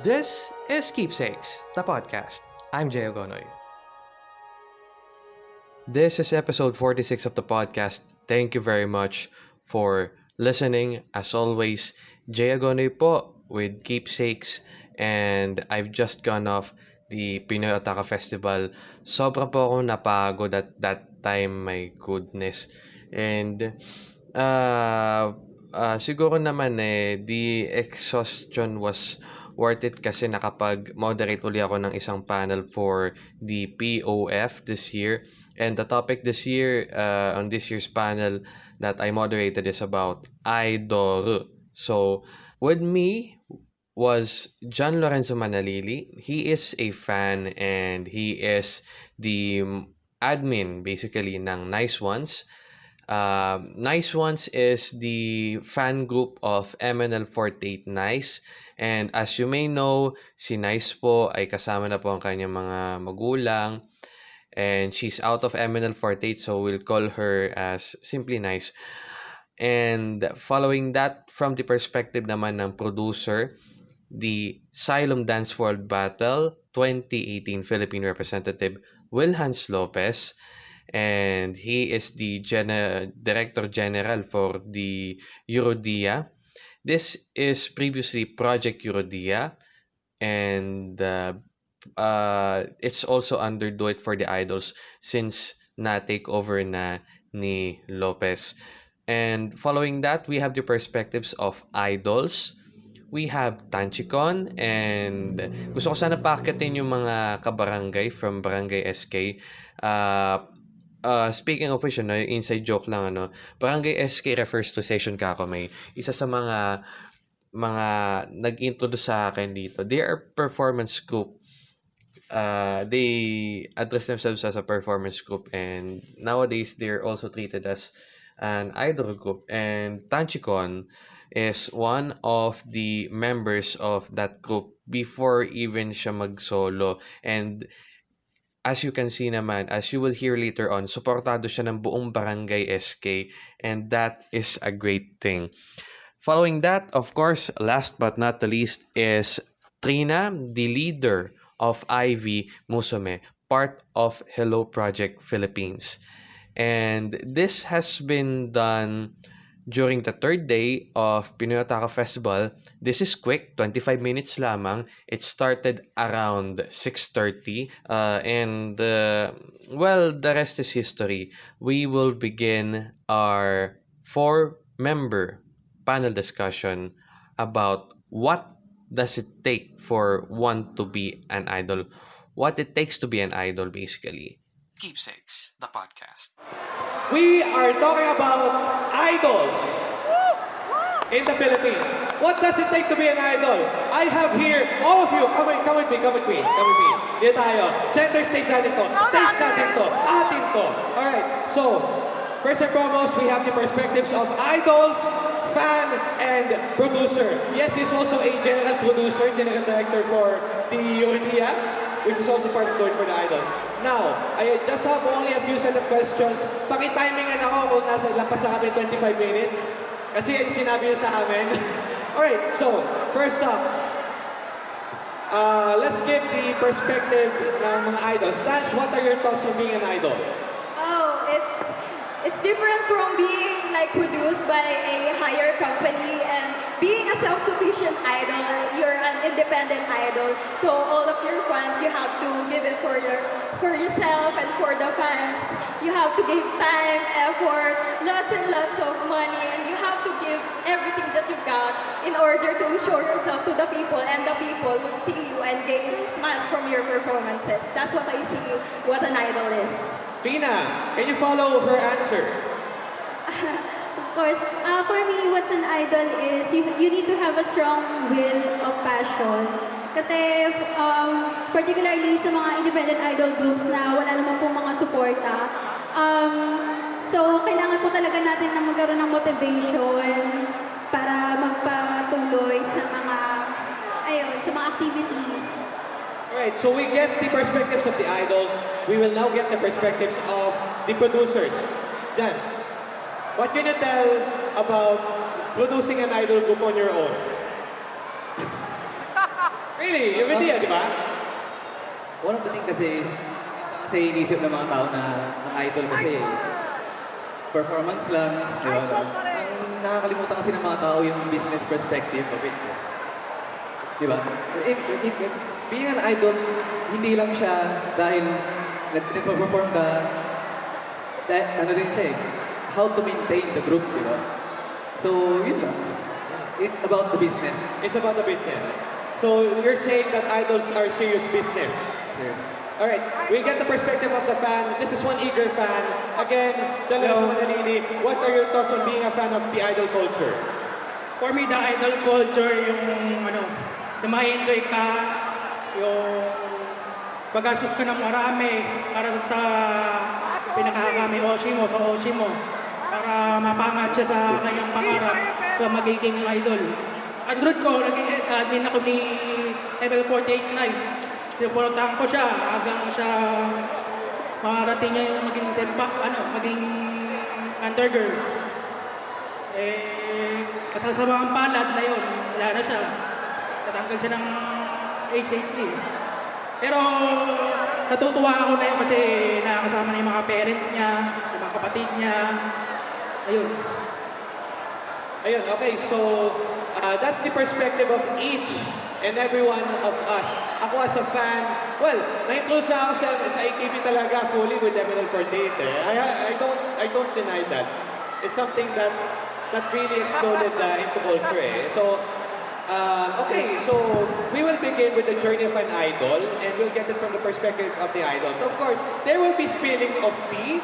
This is Keepsakes, the podcast. I'm Jay Ogonoy. This is episode 46 of the podcast. Thank you very much for listening. As always, Jay Agonoy po with Keepsakes and I've just gone off the Pinoy Otaka Festival. Sobra po akong napagod at that time, my goodness. And uh, uh, siguro naman eh, the exhaustion was worth it kasi nakapag-moderate uli ako ng isang panel for the POF this year. And the topic this year, uh, on this year's panel that I moderated is about idol. So, with me was John Lorenzo Manalili. He is a fan and he is the admin basically ng Nice Ones. Uh, nice Ones is the fan group of MNL48 Nice. And as you may know, si Nice po ay kasama na po ang kanyang mga magulang. And she's out of MNL48 so we'll call her as simply Nice. And following that, from the perspective naman ng producer, the Xylem Dance World Battle 2018 Philippine representative Will Hans Lopez and he is the Gen- Director General for the Eurodia. This is previously Project Eurodia and uh, uh, it's also under Do It for the Idols since na-take over na ni Lopez. And following that, we have the perspectives of idols, we have Tanchicon and gusto ko sana pakitin yung mga kabarangay from Barangay SK. Uh, uh, speaking of which, no, inside joke lang, ano, Barangay SK refers to Session Kakamay. Isa sa mga mga nag-introduce sa akin dito. They are performance group. Uh, they address themselves as a performance group and nowadays they're also treated as an idol group. And Tanchicon, is one of the members of that group before even siya mag-solo. And as you can see naman, as you will hear later on, suportado siya ng buong barangay SK and that is a great thing. Following that, of course, last but not the least is Trina, the leader of Ivy Musume, part of Hello Project Philippines. And this has been done during the third day of Pinoy Otaka Festival. This is quick, 25 minutes lamang. It started around 6.30 uh, and uh, well, the rest is history. We will begin our four-member panel discussion about what does it take for one to be an idol. What it takes to be an idol, basically. Keepsakes, the podcast. We are talking about idols in the Philippines. What does it take to be an idol? I have here, all of you, come with, come with me, come with me, come with me. Dito tayo. Center stage natin to. Stage natin to. Atin to. Alright, so, first and foremost, we have the perspectives of idols, fan, and producer. Yes, he's also a general producer, general director for the Eurydia which is also part of Doing for the Idols. Now, I just have only a few set of questions. Paki-timingan ako kung nasa lampas sa kami 25 minutes. Kasi sinabi niyo sa amin. Alright, so, first up, uh, let's give the perspective ng mga idols. Stanch, what are your thoughts on being an idol? Oh, it's it's different from being like produced by a higher company and being self-sufficient idol, you're an independent idol. So all of your fans, you have to give it for your for yourself and for the fans. You have to give time, effort, lots and lots of money, and you have to give everything that you got in order to show yourself to the people, and the people would see you and gain smiles from your performances. That's what I see what an idol is. Tina, can you follow her answer? Course. Uh, for me, what's an idol is you, you need to have a strong will of passion. Kasi um, particularly sa mga independent idol groups na wala naman pong mga suporta, um, so kailangan po talaga natin na magkaroon ng motivation para magpatuloy sa mga, ayun, sa mga activities. Alright, so we get the perspectives of the idols. We will now get the perspectives of the producers. Dance. What can you tell about producing an idol group on your own? Really? Yung hindi, di ba? One of the thing kasi is, isa kasi inisip ng mga tao na ang idol kasi performance lang, di ba? Ang nakakalimutan kasi ng mga tao yung business perspective of it. Di ba? If, if, if, being an idol, hindi lang siya dahil nag nagpa-perform ka, dahil, ano din siya eh, how to maintain the group, di ba? So, yun lang. It's about the business. It's about the business. So you're saying that idols are serious business. Yes. All right, we get the perspective of the fan. This is one eager fan. Again, Leosa Manalini, what are your thoughts on being a fan of the idol culture? For me, the idol culture, yung ano, yung ma-enjoy ka, yung magastos ka ng marami para sa pinakakami Oshi mo, sa Oshi mo, para mapangat siya sa kanyang pangarap na magiging idol. Android ko, naging admin ako ni ML48 Nice. Sinuportahan ko siya hanggang siya makarating niya yung maging sempa, ano, maging undergirls. Eh, kasasamang palad na yun, wala na siya. Natanggal siya ng HHD. Pero natutuwa ako na yun kasi nakakasama na yung mga parents niya, yung mga kapatid niya. Ayun. Ayun, okay, so uh, that's the perspective of each and every one of us. Ako as a fan, well, na-include ako sa, sa AKB talaga fully with MNL48 eh. I, I, don't, I don't deny that. It's something that that really exploded uh, into culture eh. So, uh, okay, so we will begin with the journey of an idol and we'll get it from the perspective of the idols. Of course, there will be spilling of tea.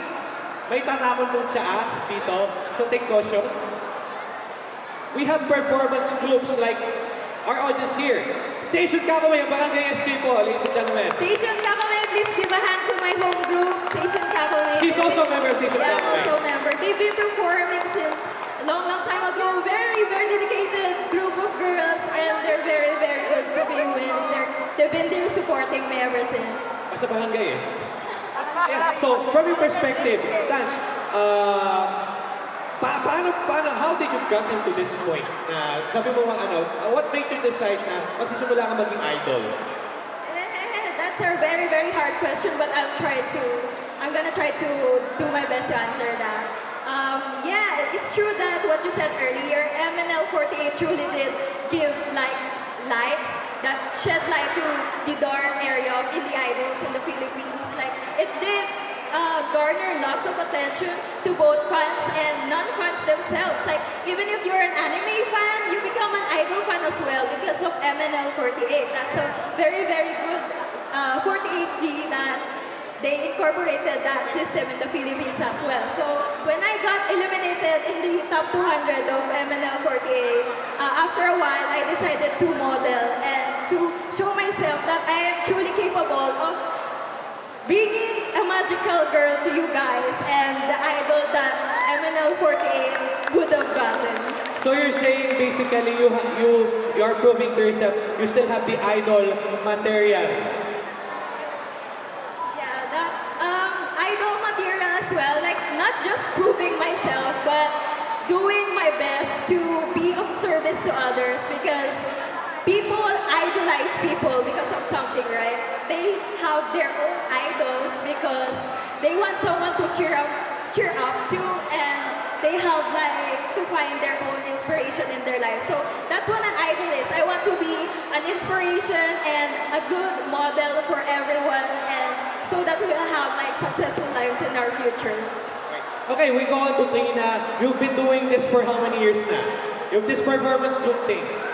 May tatapon mong tsaa dito, so take caution. We have performance groups like our audience here. Station Kakaway, ang Barangay SK po, ladies and gentlemen. Station Kakame, please give a hand to my home group, Station Kakame. She's also a member of Station Yeah, Kakame. also a member. They've been performing since a long, long time ago. Very, very dedicated group of girls, and they're very, very good to be with. They're, they've been there supporting me ever since. Basta barangay eh. So, from your perspective, Tans, uh, pa paano, paano, how did you get into this point? Na, sabi mo nga ano, uh, what made you decide na magsisimula ka maging idol? Eh, That's a very, very hard question, but I'll try to. I'm gonna try to do my best to answer that. Um, yeah, it's true that what you said earlier, MNL48 truly did give like garner lots of attention to both fans and non-fans themselves. Like even if you're an anime fan, you become an idol fan as well because of MNL48. That's a very very good uh, 48G that they incorporated that system in the Philippines as well. So when I got eliminated in the top 200 of MNL48, uh, after a while I decided to model and to show myself that I am truly capable of bringing a magical girl to you guys and the idol that MNL48 would have gotten. So you're saying basically you you you are proving to yourself you still have the idol material. Yeah, that um, idol material as well. Like not just proving myself, but doing my best to be of service to others because people idolize people because of something, right? They have their own idols because they want someone to cheer up, cheer up to, and they have like to find their own inspiration in their life. So that's what an idol is. I want to be an inspiration and a good model for everyone, and so that we'll have like successful lives in our future. Okay, we go on to Trina. You've been doing this for how many years now? You've this performance group thing.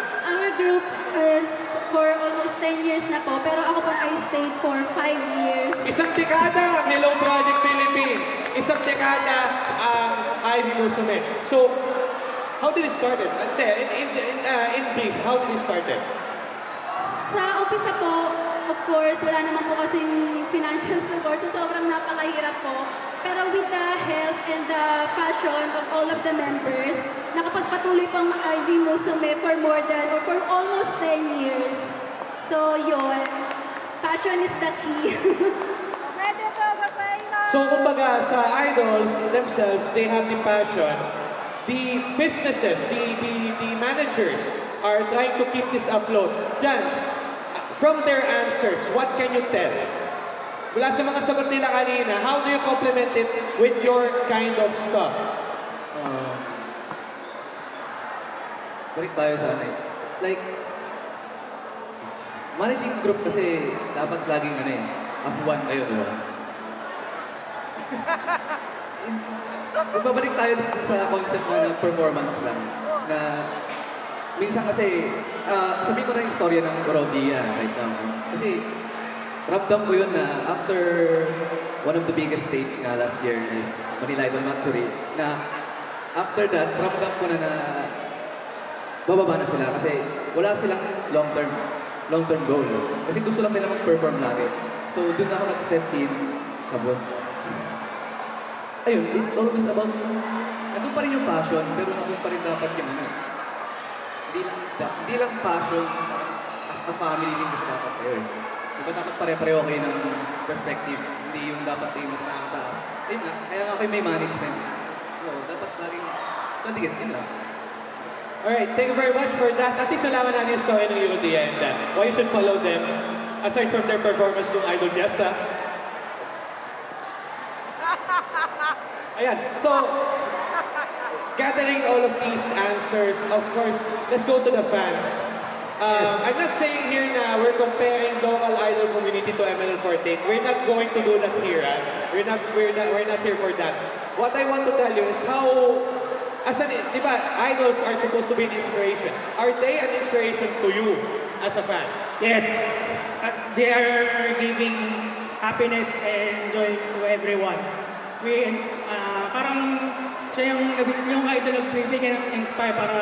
10 years na po, pero ako po I stayed for 5 years. Isang dekada ang Hello Project Philippines. Isang dekada ang Ivy Musume. So, how did it started? Uh, in, in, in, uh, in brief, how did it started? Sa umpisa po, of course, wala naman po kasing financial support, so sobrang napakahirap po. Pero with the help and the passion of all of the members, nakapagpatuloy po ang Ivy Musume for more than, or for almost 10 years. So, yun. Passion is the key. So, kumbaga, sa idols themselves, they have the passion. The businesses, the, the, the managers are trying to keep this afloat. Jans, from their answers, what can you tell? Mula sa mga sagot nila kanina, how do you complement it with your kind of stuff? Uh, balik tayo sa ano eh. Like, managing group kasi dapat laging ano eh, as one kayo, di ba? Magbabalik tayo dito sa concept ng performance lang. Na minsan kasi, ah sabihin ko na yung istorya ng Rodia right now. Kasi ramdam ko yun na after one of the biggest stage nga last year is Manila Idol Matsuri, na after that, ramdam ko na na bababa na sila kasi wala silang long-term long-term goal. Kasi gusto lang nila mag-perform lagi. So, dun ako nag-step in. Tapos, ayun, it's always about, nandun pa rin yung passion, pero nandun pa rin dapat yung ano. Hindi lang, hindi lang passion, as a family din kasi dapat kayo eh. Di ba dapat pare-pareho kayo ng perspective, hindi yung dapat kayo mas nakakataas. Ayun nga, kaya nga kayo may management. So, dapat laging, nandigit, yun lang. Alright, thank you very much for that. At least nalaman natin yung story ng Eurodia and uh, why you should follow them aside from their performance ng Idol Fiesta. Ayan, so gathering all of these answers, of course, let's go to the fans. Uh, I'm not saying here na we're comparing local idol community to MNL48. We're not going to do that here. ah. We're not we're not we're not here for that. What I want to tell you is how as an di ba, idols are supposed to be an inspiration. Are they an inspiration to you as a fan? Yes, uh, they are giving happiness and joy to everyone. We, uh, parang siya yung, yung idol nagbibigay ng inspire para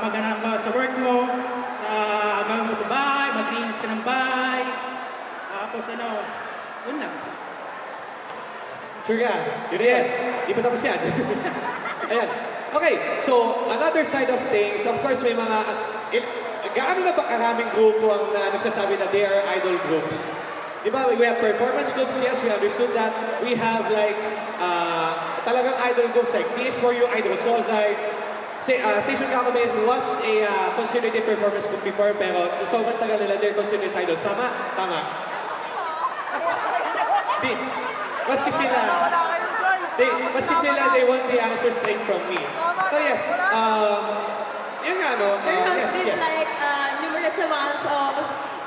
maghanap ka sa work mo, sa gawin mo sa bahay, maglinis ka ng bahay. Tapos ano, yun lang. Sure ka? Yun yes. Di pa tapos yan. Ayan. Okay, so another side of things, of course may mga, il, gaano na ba karaming grupo ang na, nagsasabi na they are idol groups? Di ba, we have performance groups, yes, we understood that. We have like, uh, talagang idol groups like CS4U, Idol Sozai, Say, uh, Station Kakabes was a uh, considered a performance group before, pero sobrang tagal nila, they're considered as idols. Tama? Tama. Di, maski sila, they, maski sila, they want the answer straight from me. So yes, um, yun nga, no? There Uh, has yes, been yes. like uh, numerous amounts of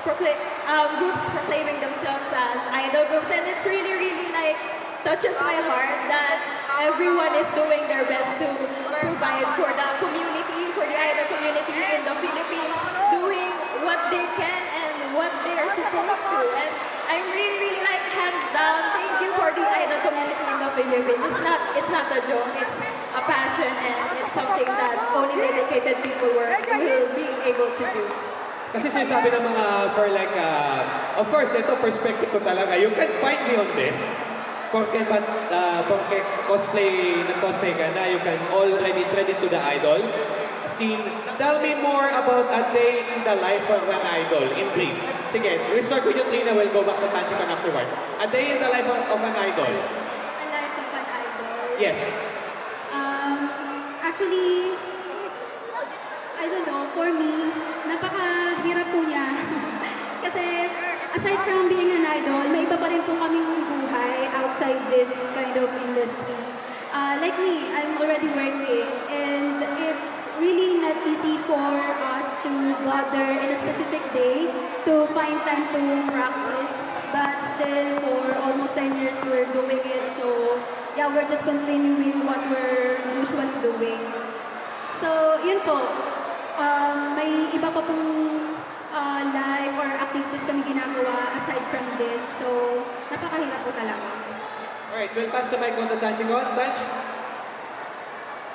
procla- um, groups proclaiming themselves as idol groups, and it's really, really like touches my heart that everyone is doing their best to provide for the community, for the idol community in the Philippines, doing what they can what they are supposed to. And I'm really, really like hands down. Thank you for the idol community in the Philippines. It's not, it's not a joke. It's a passion and it's something that only dedicated people were, will be able to do. Kasi sinasabi ng mga for like, uh, of course, ito perspective ko talaga. You can find me on this. Porque, but, uh, porque cosplay, nag-cosplay ka na, you can already tread into the idol scene. Tell me more about a day in the life of an idol, in brief. Sige, we start with you, Trina. We'll go back to Tanchikan afterwards. A day in the life of, of an idol. A life of an idol. Yes. Um, actually, I don't know, for me, napakahirap po niya. Kasi aside from being an idol, may iba pa rin po kaming buhay outside this kind of industry. Uh, like me, I'm already working and it's really not easy for us to gather in a specific day to find time to practice. But still, for almost 10 years, we're doing it. So, yeah, we're just continuing what we're usually doing. So, yun po. Um, may iba pa pong uh, live or activities kami ginagawa aside from this. So, napakahirap po talaga. Alright, we'll pass the mic on to Tanchikon. Tanch?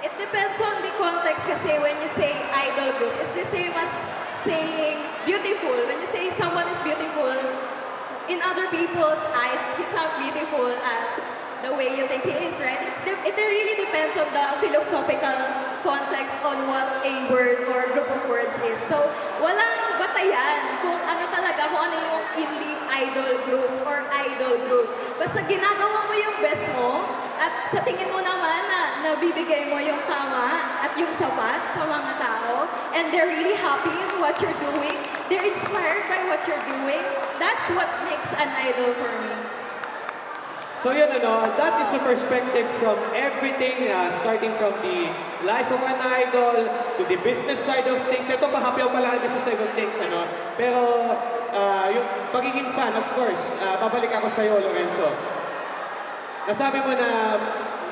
It depends on the context kasi when you say idol group, it's the same as saying beautiful. When you say someone is beautiful, in other people's eyes, he's not beautiful as the way you think he is, right? It's de- it really depends on the philosophical context on what a word or group of words is. So, walang batayan kung ano talaga, kung ano yung in the idol group or idol group. Basta ginagawa mo yung best mo at sa tingin mo naman na nabibigay mo yung tama at yung sapat sa mga tao and they're really happy in what you're doing, they're inspired by what you're doing, that's what makes an idol for me. So yun ano, that is the perspective from everything, uh, starting from the life of an idol to the business side of things. Ito mahapi ako pala ang business side of things, ano. Pero uh, yung pagiging fan, of course, uh, babalik ako sa iyo, Lorenzo. Nasabi mo na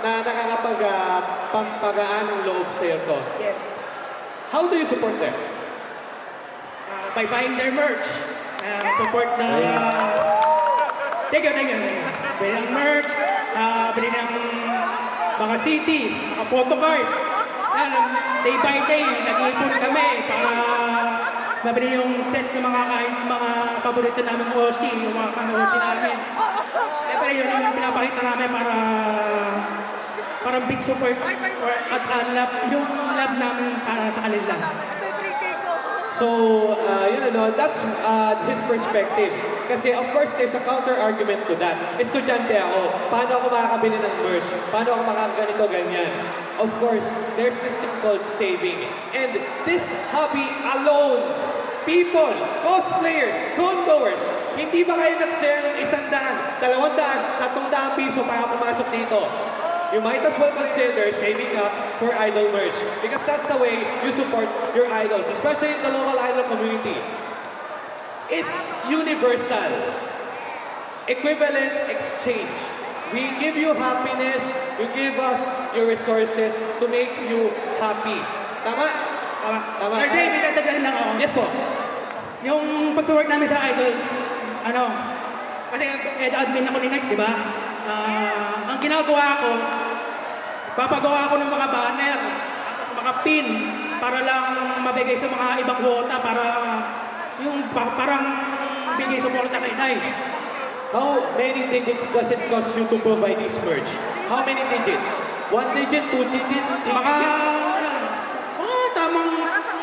na nakakapag uh, ng loob sa iyo to. Yes. How do you support them? Uh, by buying their merch. Uh, support na... You, thank you. thank you. Bili ng merch, uh, bili ng mga city, mga photocard. Yan, day by day, nag-iipon kami para mabili yung set ng mga mga paborito namin Oshi, yung mga kano-Oshi namin. Siyempre, yun yung pinapakita namin para parang big support or, at uh, love, yung love namin para sa kanila. So, uh, yun ano, that's uh, his perspective. Kasi of course, there's a counter-argument to that. Estudyante ako, paano ako makakabili ng merch? Paano ako makakaganito, ganyan? Of course, there's this thing called saving. And this hobby alone, people, cosplayers, condoers, hindi ba kayo nagsaya ng isang daan, dalawang daan, tatlong daan piso para pumasok dito? You might as well consider saving up for idol merch because that's the way you support your idols, especially in the local idol community. It's universal. Equivalent exchange. We give you happiness, you give us your resources to make you happy. Tama? Tama. Tama. Sir Jay, may dadagdagan lang ako. Yes po. Yung pag-work namin sa Idols, ano, kasi ed admin ako ni Next, di ba? Ah, ang ginagawa ko, papagawa ko ng mga banner, tapos mga pin, para lang mabigay sa mga ibang quota, para yung pa- parang bigay suporta kay Nice. How many digits does it cost you to provide this merch? How many digits? One digit, two digit, three Mga, digit? ano, mga tamang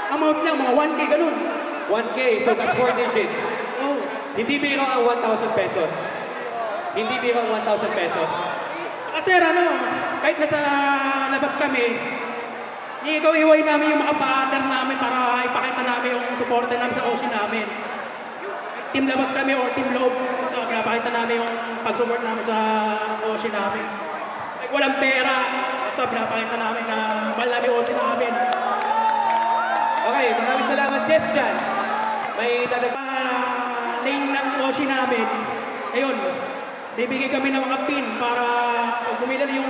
amount lang, mga 1K ganun. 1K, so that's four digits. Oh, Hindi biro ang 1,000 pesos. Hindi biro ang 1,000 pesos. Saka sir, ano, kahit nasa labas kami, iigaw-iway namin yung mga banner namin para ipakita namin yung suporta namin sa ocean namin. Team labas kami or team loob, basta pinapakita namin yung pag-support namin sa ocean namin. Like walang pera, basta pinapakita namin na mahal namin ocean namin. Okay, maraming salamat. Yes, Jans. May dadag... Uh, lane ng ocean namin, ayun, bibigay kami ng mga pin para pag bumili yung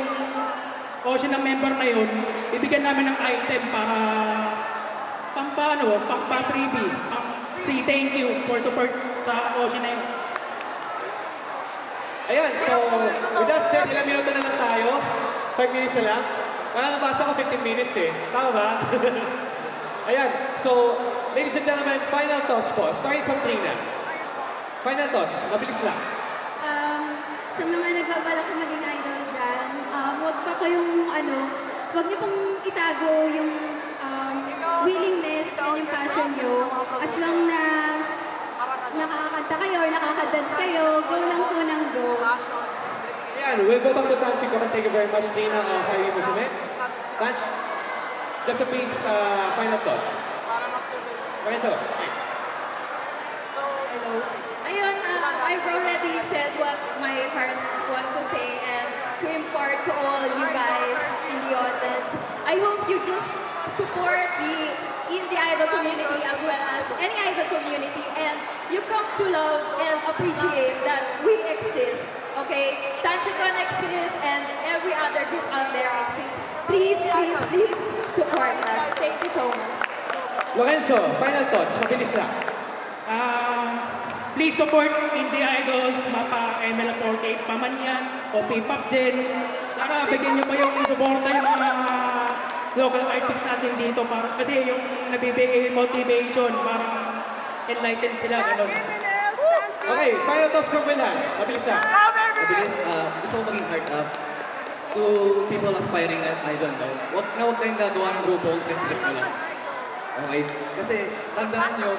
ocean ng member na yun, bibigyan namin ng item para pang paano, pang pa-freebie, pang say thank you for support sa ocean na yun. Ayan, so with that said, ilang minuto na lang tayo? 5 minutes na lang? Parang nabasa ko 15 minutes eh. Tama ba? Ayan, so ladies and gentlemen, final thoughts po. Starting from Trina. Final thoughts, mabilis lang. Um, sa mga nagbabalak na maging idol dyan, um, huwag pa kayong, ano, huwag niyo pong itago yung um, willingness and yung passion niyo. As long na nakakanta kayo or nakakadance kayo, go lang po ng go. Ayan, we'll go back to Tanchi. Come and thank you very much, Trina of Highway Musume. Tanch, just a brief uh, final thoughts. Lorenzo, okay. Ayun, uh, I've already said what my heart wants to say and to impart to all you guys in the audience. I hope you just support the indie idol community as well as any idol community and you come to love and appreciate that we exist. Okay? Tanchicon exists and every other group out there exists. Please, please, please support us. Thank you so much. Lorenzo, final thoughts, mabilis lang. Ah, please support Indie Idols, Mapa, ML48, Pamanyan, o P-Pop Gen. Sana bigyan niyo pa yung suporta yung mga local artists natin dito para kasi yung nabibigay motivation parang enlighten sila ganun. Okay, final thoughts from Wilhans. Mabilis lang. Mabilis, ah, gusto ko maging heart up to people aspiring at idol. No? Huwag na huwag kayong gagawa ng grupo, trip-trip na lang. Okay? Kasi tandaan nyo,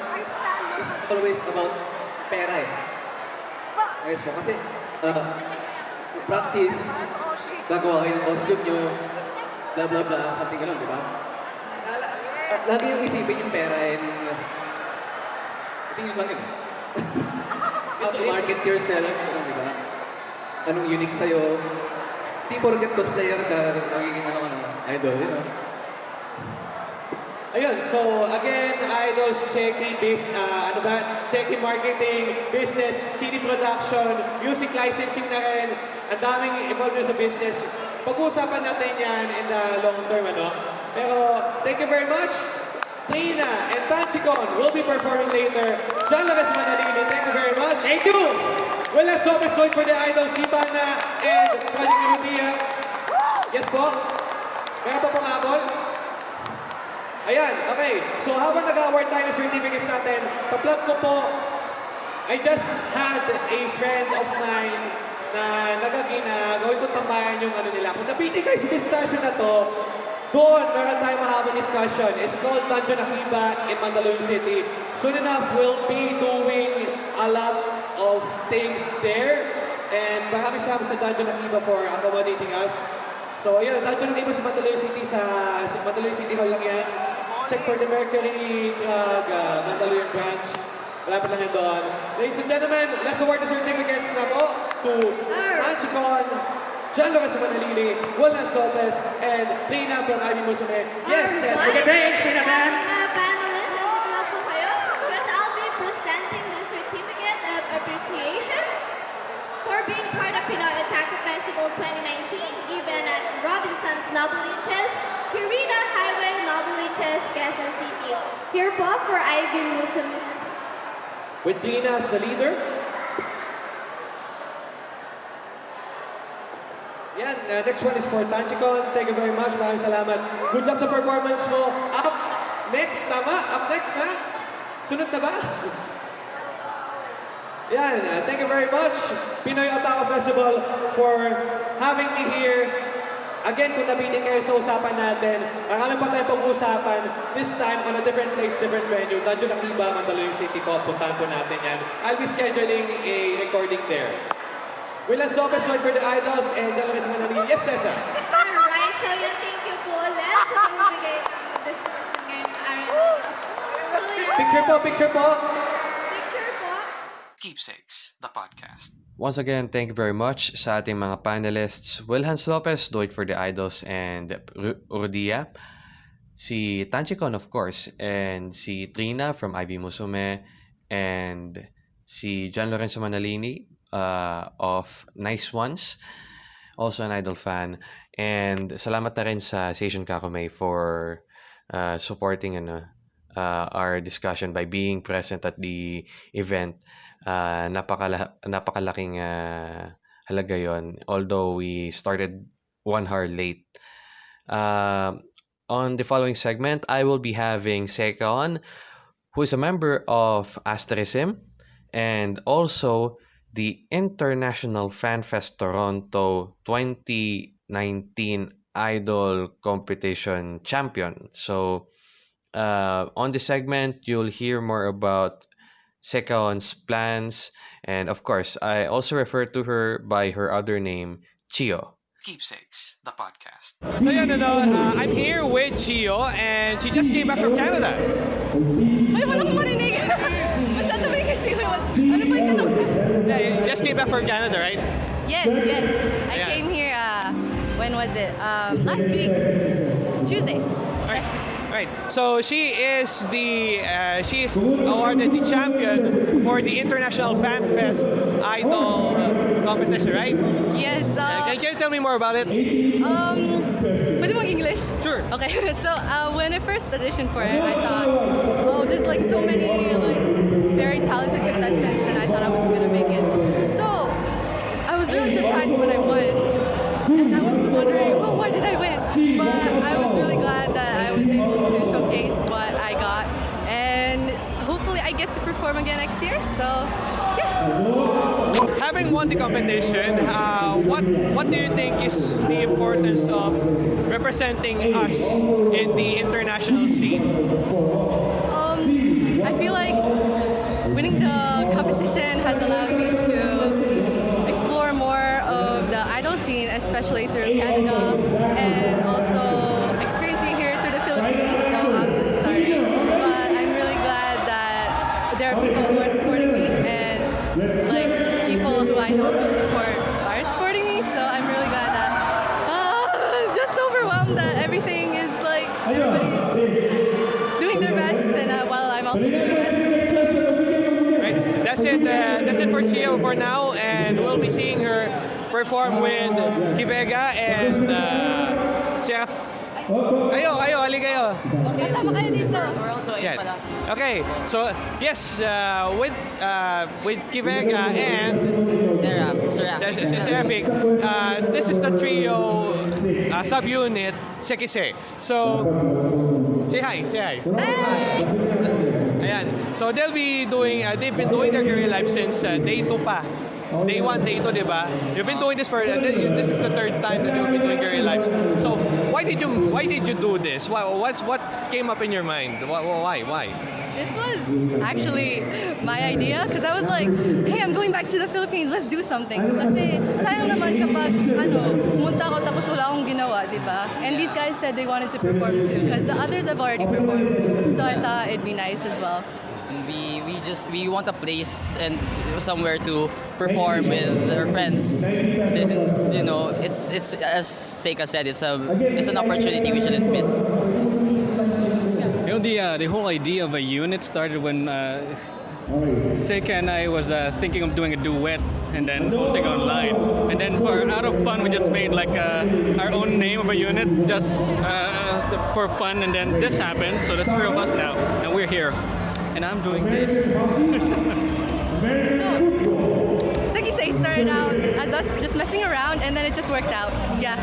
it's always about pera eh. Ayos po, kasi uh, practice, gagawa kayo ng costume nyo, blah blah blah, something ganun, di ba? Lagi yung isipin yung pera and tingin lang yun. How to market yourself, ano, di ba? Anong unique sa'yo. Di porket cosplayer ka, magiging ano ka na, idol, you know? Ayun, so again, idols, Cheki, base, ah, ano ba? Cheki marketing, business, CD production, music licensing na rin. Ang daming involved sa business. Pag-uusapan natin yan in the long term, ano? Pero thank you very much. Trina and Tanchicon will be performing later. John Lopez Manalili, thank you very much. Thank you! Wala Sopas going for the idols, Hibana and Project Irudia. Yes po? Meron pa pong habol? Ayan, okay. So habang nag-award tayo ng certificates natin, pa-plug ko po, I just had a friend of mine na nagagina, gawin ko tambayan yung ano nila. Kung nabitin kayo sa discussion na to, doon meron tayong mahabang discussion. It's called Dungeon Akiba in Mandaluyong City. Soon enough, we'll be doing a lot of things there. And maraming salamat sa Dungeon Akiba for accommodating us. So, ayun, Dungeon Akiba sa Mandaluyong City, sa, sa Mandaluyong City Hall lang yan. Check for the Mercury Drug, uh, Mandaluyong branch. Malapit lang yun doon. Ladies and gentlemen, let's award the certificates na po to Manchicon, John Lucas Manalili, Willan Sotes, and Trina from Ivy Musume. Yes, yes. Look at Thanks, Pina Sa Festival 2019, even at Robinson's Highway Quezon City. Here po for Ivy. With Trina as the leader. Yan, uh, next one is for Tanchicon. Thank you very much. Maraming salamat. Good luck sa performance mo. Up next, tama? Up next na? Sunod na ba? Yan, uh, thank you very much, Pinoy Otaku Festival, for having me here. Again, kung nabitin kayo sa usapan natin, marami pa tayong pag-uusapan. This time, on a different place, different venue. Danjo Akiba, Mandaluyong City po. Puntahan po natin yan. I'll be scheduling a recording there. Willas Lopez, wait for the idols, and Lucas Manalili. Yes, Tessa. Alright, so yun, thank you po ulit sa pamibigay ng discussion ngayong araw. So yun, Picture po, picture po. Keepsakes, the podcast. Once again, thank you very much sa ating mga panelists. Wilhans Lopez, Do It For The Idols, and Rudia. Si Tanchicon, of course, and si Trina from Ivy Musume, and si John Lorenzo Manalini uh, of Nice Ones, also an idol fan. And salamat na rin sa Station Kakumei for uh, supporting ano, uh, our discussion by being present at the event. Uh, napakala- napakalaking uh, halaga yon although we started one hour late. Um on the following segment, I will be having Sekon, who is a member of Asterism, and also the International Fan Fest Toronto 2019 Idol Competition Champion. So, uh, on this segment, you'll hear more about Sekon's plans, and of course, I also refer to her by her other name, Chio. Keepsakes, the podcast. So yan, ano, uh, I'm here with Chio, and she just came back from Canada. Ay, walang marinig. Masyado may kasi. Ano ba yung tanong? Yeah, you just came back from Canada, right? Yes, yes. I Yeah. came here, uh, when was it? Um, last week. Tuesday. Right. So she is the uh, she is awarded the champion for the International Fan Fest Idol competition, right? Yes. Uh, Uh, can you tell me more about it? um, pwede mag English? Sure. Okay, so uh, when I first auditioned for it, I thought, oh, there's like so many like very talented contestants, and I thought I wasn't gonna make it. So I was really surprised when I won, and I was wondering, well, why did I win? But I was really glad that I was able to I get to perform again next year. So, yeah. Having won the competition, uh, what what do you think is the importance of representing us in the international scene? Um, I feel like winning the competition has allowed me to explore more of the idol scene, especially through Canada. Everybody's doing their best and uh, while I'm also doing my best. Right. That's it. Uh, that's it for Chia for now, and we'll be seeing her perform with Kivega and uh, Chef. Kayo, kayo, ali kayo. Kasama kayo dito. Yan. Okay, so yes, uh, with uh, with Kivega and Seraph, Seraphic, uh, this is the trio uh, subunit Sekise. So, say hi, say hi. Ayan. So they'll be doing, uh, they've been doing their career life since uh, day 2 pa. Day 1, day 2, di ba? You've been doing this for, th- this is the third time that you've been doing career lives. So, why did you, why did you do this? Why, what's, what came up in your mind? Why, why, why? This was actually my idea because I was like, hey, I'm going back to the Philippines, let's do something. Kasi sayang naman kapag ano, pumunta ako tapos wala akong ginawa, di ba? And these guys said they wanted to perform too because the others have already performed. So I thought it'd be nice as well. We we just we want a place and somewhere to perform with our friends. Since you know it's it's as Seika said, it's a it's an opportunity we shouldn't miss. You know, the, uh, the whole idea of a unit started when uh, Seika and I was uh, thinking of doing a duet and then posting online. And then for out of fun, we just made like uh, our own name of a unit just uh, for fun. And then this happened, so there's three of us now, and we're here. And I'm doing this. So, Seki Say started out as us just messing around and then it just worked out. Yeah.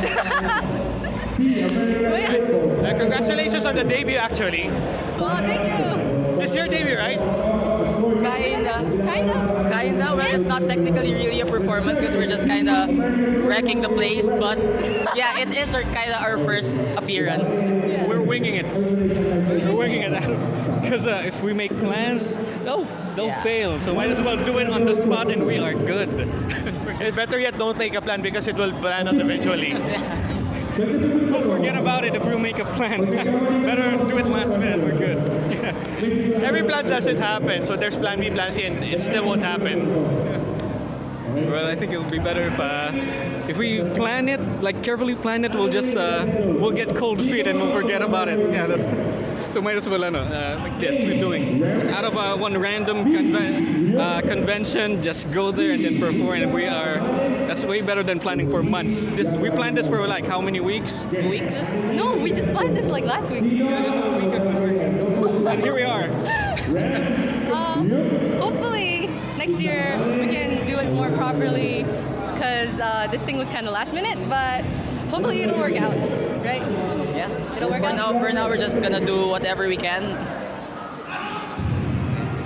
But yeah. Uh, congratulations on the debut, actually. Oh, thank you. This is your debut, right? Kinda, Kind of. kinda. Well, it's not technically really a performance because we're just kinda wrecking the place. But yeah, it is our kinda our first appearance. We're winging it. We're winging it because uh, if we make plans, they'll they'll Yeah. fail. So might as well do it on the spot, and we are good. Eh, Better yet, don't make a plan because it will plan out eventually. We'll forget about it if we make a plan. Better do it last minute. We're good. Every plan doesn't happen, so there's plan B, plan C, and it still won't happen. Well, I think it'll be better if uh, if we plan it, like carefully plan it. We'll just uh, we'll get cold feet and we'll forget about it. Yeah, that's so might as well ano, uh, like this we're doing out of uh, one random conven- uh, convention. Just go there and then perform, and we are. That's way better than planning for months. This we planned this for like how many weeks? Weeks. No, we just planned this like last week. Yeah, just a week ago. And here we are. Um, hopefully next year we can do it more properly because uh, this thing was kind of last minute, but hopefully it'll work out, right? Yeah. It'll work for out. now, for now, we're just gonna do whatever we can.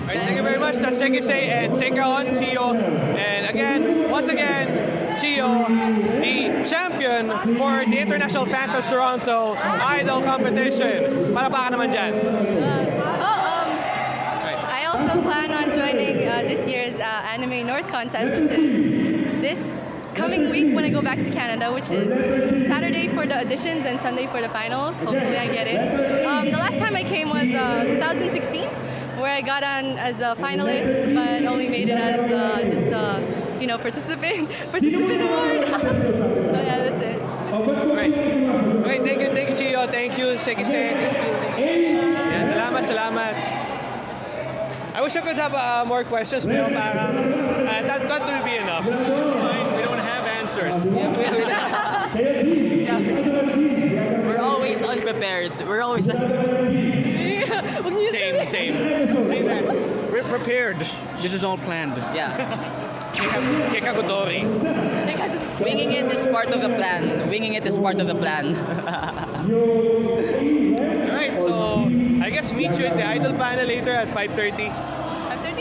Alright, thank you very much. That's Sekise and Seikaon, Chio. And again, once again, The champion for the International Fan Fest Toronto Idol Competition. Palapakan naman dyan. Uh, oh, um, Right. I also plan on joining uh, this year's uh, Anime North contest, which is this coming week when I go back to Canada, which is Saturday for the auditions and Sunday for the finals. Hopefully, I get in. Um, the last time I came was uh, 2016, where I got on as a finalist, but only made it as uh, just a you know participant participant award. so yeah, that's it. Right. Okay, thank you, thank you, Chio. Thank you, Sekise. Yan, salamat, salamat. I wish I could have uh, more questions, pero parang uh, that, that will be enough. We don't have answers. We're always unprepared. We're always. Huwag niyo Same, same. Say. We're prepared. This is all planned. Yeah. Kekagutori. Winging it is part of the plan. Winging it is part of the plan. Alright, so I guess meet you at the Idol panel later at 5.30. 5:30?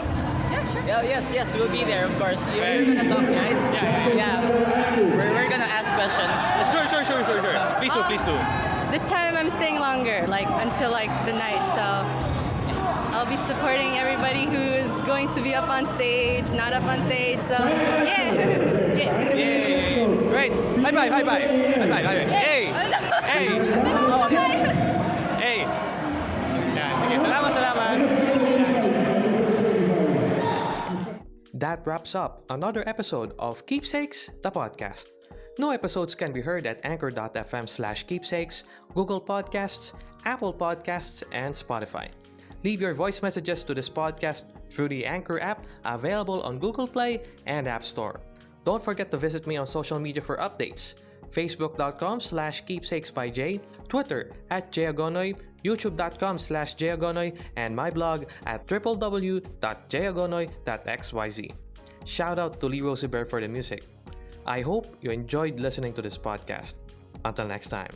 Yeah, sure. yeah, yes, yes, we'll be there, of course. You- Right. You're gonna talk, right? Yeah, yeah, Yeah. We're, we're gonna ask questions. Sure, sure, sure, sure, sure. Please do, please do. Um, this time I'm staying longer, like until like the night, so I'll I'll be supporting everybody who is going to be up on stage, not up on stage. So yeah, yeah. Yay! Great! High five, high five! High five, high five! Hey! Oh, hey! Hey! Yan, sige, salamat, salamat! That wraps up another episode of Keepsakes, the podcast. New episodes can be heard at anchor.fm slash keepsakes, Google Podcasts, Apple Podcasts, and Spotify. Leave your voice messages to this podcast through the Anchor app available on Google Play and App Store. Don't forget to visit me on social media for updates. Facebook.com slash keepsakes by Jay, Twitter at Jayagonoy, YouTube.com slash Jayagonoy, and my blog at www.jayagonoy.xyz. Shout out to Lee Rosie Bear for the music. I hope you enjoyed listening to this podcast. Until next time.